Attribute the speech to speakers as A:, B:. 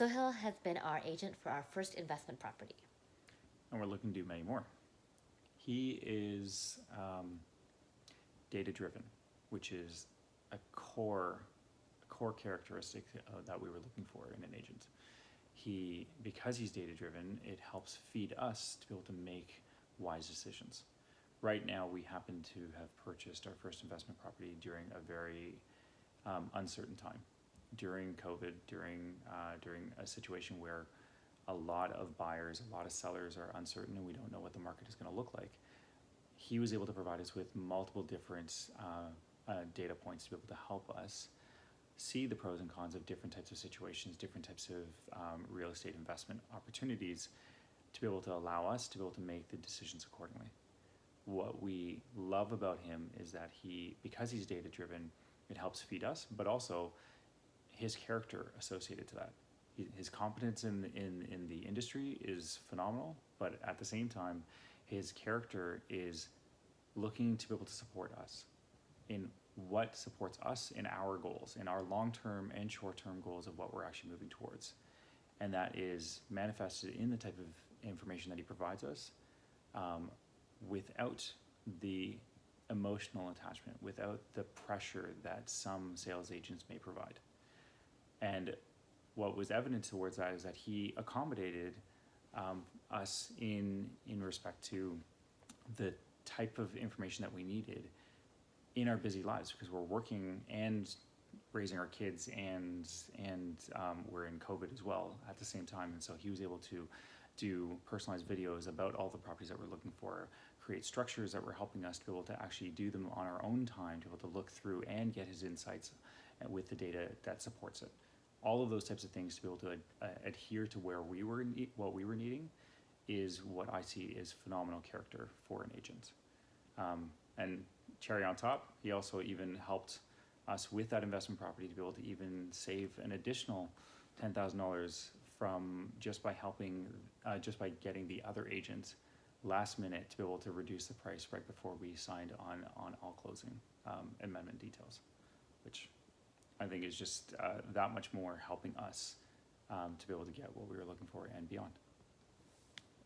A: Sohail has been our agent for our first investment property.
B: and we're looking to do many more. He is um, data driven, which is a core a core characteristic uh, that we were looking for in an agent. He because he's data driven, it helps feed us to be able to make wise decisions. Right now, we happen to have purchased our first investment property during a very um, uncertain time, during COVID, during uh, during a situation where a lot of buyers, a lot of sellers are uncertain, and we don't know what the market is going to look like. He was able to provide us with multiple different uh, uh, data points to be able to help us see the pros and cons of different types of situations, different types of um, real estate investment opportunities, to be able to allow us to be able to make the decisions accordingly. What we love about him is that he, because he's data driven, it helps feed us, but also his character associated to that his competence in, in, in the industry is phenomenal, but at the same time, his character is looking to be able to support us in what supports us in our goals, in our long-term and short-term goals of what we're actually moving towards. And that is manifested in the type of information that he provides us um, without the emotional attachment, without the pressure that some sales agents may provide. And what was evident towards that is that he accommodated um, us in in respect to the type of information that we needed in our busy lives because we're working and raising our kids and and um, we're in COVID as well at the same time. And so he was able to do personalized videos about all the properties that we're looking for create structures that were helping us to be able to actually do them on our own time to be able to look through and get his insights with the data that supports it all of those types of things to be able to uh, adhere to where we were what we were needing is what I see is phenomenal character for an agent. Um, and cherry on top, he also even helped us with that investment property to be able to even save an additional ten thousand dollars from just by helping, uh, just by getting the other agent last minute to be able to reduce the price right before we signed on on all closing um, amendment details, which I think is just uh, that much more helping us um, to be able to get what we were looking for and beyond.